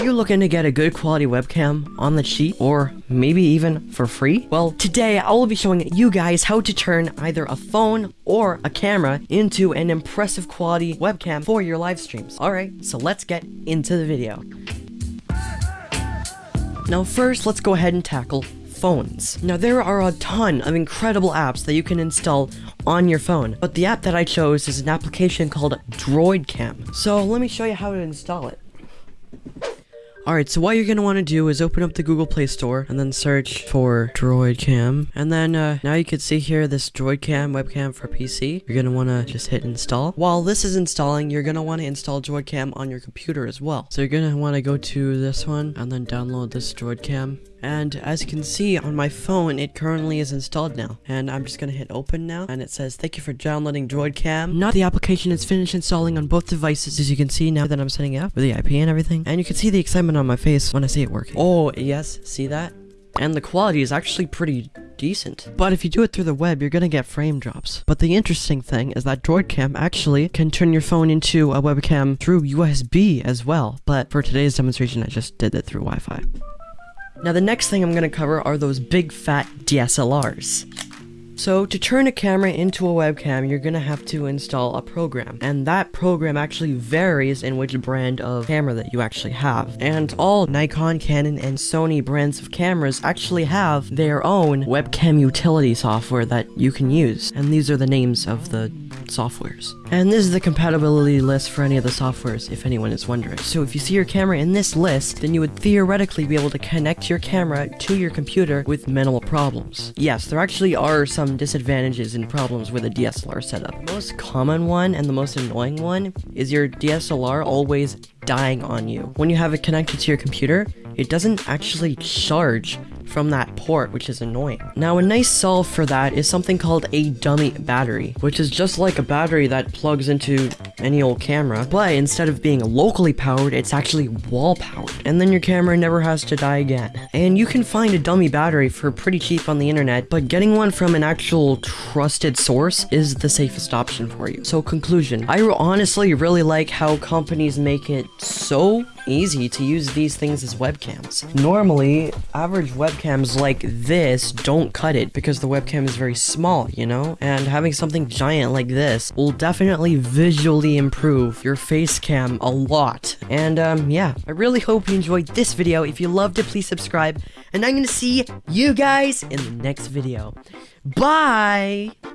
Are you looking to get a good quality webcam on the cheap or maybe even for free? Well, today I will be showing you guys how to turn either a phone or a camera into an impressive quality webcam for your live streams. Alright, so let's get into the video. Now first, let's go ahead and tackle phones. Now there are a ton of incredible apps that you can install on your phone, but the app that I chose is an application called DroidCam. So let me show you how to install it. Alright, so what you're gonna want to do is open up the Google Play Store and then search for DroidCam. And then uh, now you can see here this DroidCam webcam for PC. You're gonna want to just hit install. While this is installing, you're gonna want to install DroidCam on your computer as well. So you're gonna want to go to this one and then download this DroidCam. And as you can see on my phone, it currently is installed now. And I'm just gonna hit open now. And it says, thank you for downloading DroidCam. Now the application is finished installing on both devices, as you can see now that I'm setting it up with the IP and everything. And you can see the excitement on my face when I see it working. Oh, yes, see that? And the quality is actually pretty decent. But if you do it through the web, you're gonna get frame drops. But the interesting thing is that DroidCam actually can turn your phone into a webcam through USB as well. But for today's demonstration, I just did it through Wi-Fi. Now the next thing I'm going to cover are those big fat DSLRs. So to turn a camera into a webcam, you're gonna have to install a program. And that program actually varies in which brand of camera that you actually have. And all Nikon, Canon, and Sony brands of cameras actually have their own webcam utility software that you can use. And these are the names of the softwares. And this is the compatibility list for any of the softwares, if anyone is wondering. So if you see your camera in this list, then you would theoretically be able to connect your camera to your computer with minimal problems. Yes, there actually are some disadvantages and problems with a DSLR setup. The most common one and the most annoying one is your DSLR always dying on you. When you have it connected to your computer, it doesn't actually charge from that port, which is annoying. Now, a nice solve for that is something called a dummy battery, which is just like a battery that plugs into any old camera, but instead of being locally powered, it's actually wall powered, and then your camera never has to die again. And you can find a dummy battery for pretty cheap on the internet, but getting one from an actual trusted source is the safest option for you. So conclusion, I honestly really like how companies make it so easy to use these things as webcams. Normally, average webcams like this don't cut it because the webcam is very small, you know? And having something giant like this will definitely visually improve your face cam a lot. And um, yeah, I really hope you enjoyed this video. If you loved it, please subscribe. And I'm gonna see you guys in the next video. Bye!